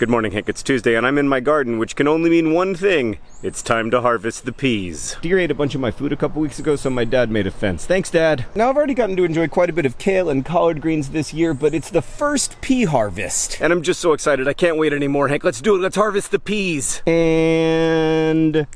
Good morning, Hank. It's Tuesday, and I'm in my garden, which can only mean one thing. It's time to harvest the peas. Deer ate a bunch of my food a couple weeks ago, so my dad made a fence. Thanks, Dad. Now, I've already gotten to enjoy quite a bit of kale and collard greens this year, but it's the first pea harvest. And I'm just so excited. I can't wait anymore, Hank. Let's do it. Let's harvest the peas. And...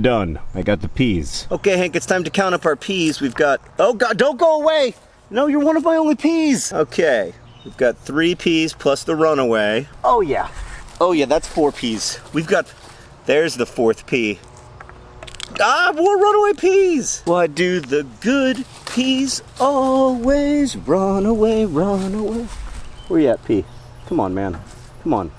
Done. I got the peas. Okay, Hank, it's time to count up our peas. We've got... Oh, God, don't go away! No, you're one of my only peas. Okay, We've got three peas plus the runaway. Oh yeah. Oh yeah, that's four peas. We've got, there's the fourth pea. Ah, more runaway peas. Why do the good peas always run away, run away? Where you at, pea? Come on, man. Come on.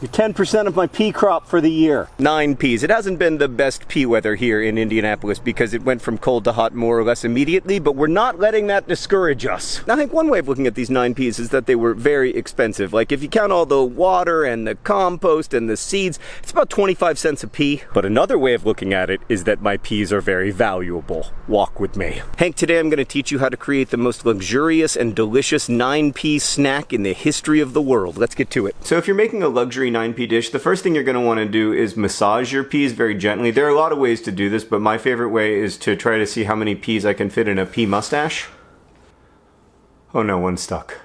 You're 10% of my pea crop for the year. Nine peas. It hasn't been the best pea weather here in Indianapolis because it went from cold to hot more or less immediately, but we're not letting that discourage us. I think one way of looking at these nine peas is that they were very expensive. Like if you count all the water and the compost and the seeds, it's about 25 cents a pea. But another way of looking at it is that my peas are very valuable. Walk with me. Hank, today I'm going to teach you how to create the most luxurious and delicious nine pea snack in the history of the world. Let's get to it. So if you're making a luxury 9p dish, the first thing you're going to want to do is massage your peas very gently. There are a lot of ways to do this, but my favorite way is to try to see how many peas I can fit in a pea mustache. Oh no, one stuck.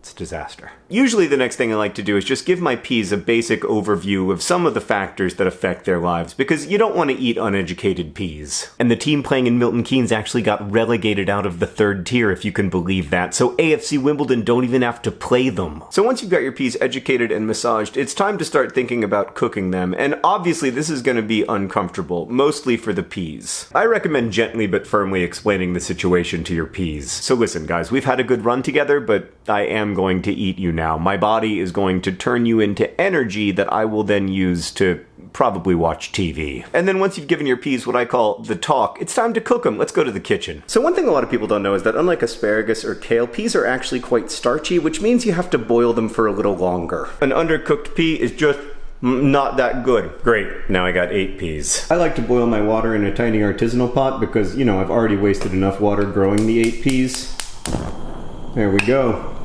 It's a disaster. Usually the next thing I like to do is just give my peas a basic overview of some of the factors that affect their lives, because you don't want to eat uneducated peas. And the team playing in Milton Keynes actually got relegated out of the third tier, if you can believe that, so AFC Wimbledon don't even have to play them. So once you've got your peas educated and massaged, it's time to start thinking about cooking them, and obviously this is going to be uncomfortable, mostly for the peas. I recommend gently but firmly explaining the situation to your peas. So listen guys, we've had a good run together, but I am going to eat you now. My body is going to turn you into energy that I will then use to probably watch TV. And then once you've given your peas what I call the talk, it's time to cook them. Let's go to the kitchen. So one thing a lot of people don't know is that unlike asparagus or kale, peas are actually quite starchy, which means you have to boil them for a little longer. An undercooked pea is just not that good. Great, now I got eight peas. I like to boil my water in a tiny artisanal pot because, you know, I've already wasted enough water growing the eight peas. There we go.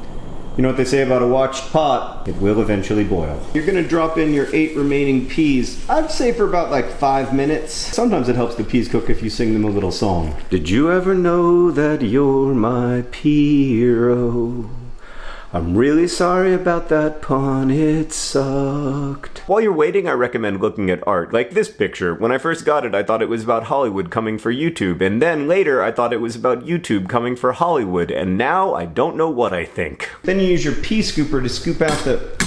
You know what they say about a watched pot? It will eventually boil. You're gonna drop in your eight remaining peas, I'd say for about like five minutes. Sometimes it helps the peas cook if you sing them a little song. Did you ever know that you're my hero? I'm really sorry about that pun, it sucked. While you're waiting, I recommend looking at art, like this picture. When I first got it, I thought it was about Hollywood coming for YouTube, and then later I thought it was about YouTube coming for Hollywood, and now I don't know what I think. Then you use your pea scooper to scoop out the...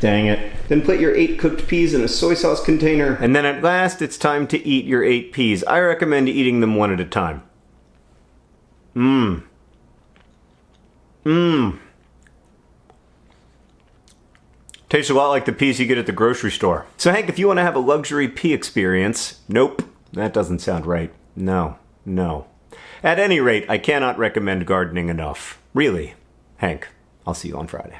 Dang it. Then put your eight cooked peas in a soy sauce container. And then at last, it's time to eat your eight peas. I recommend eating them one at a time. Mmm. Mmm. Tastes a lot like the peas you get at the grocery store. So Hank, if you want to have a luxury pea experience, nope, that doesn't sound right. No, no. At any rate, I cannot recommend gardening enough. Really. Hank, I'll see you on Friday.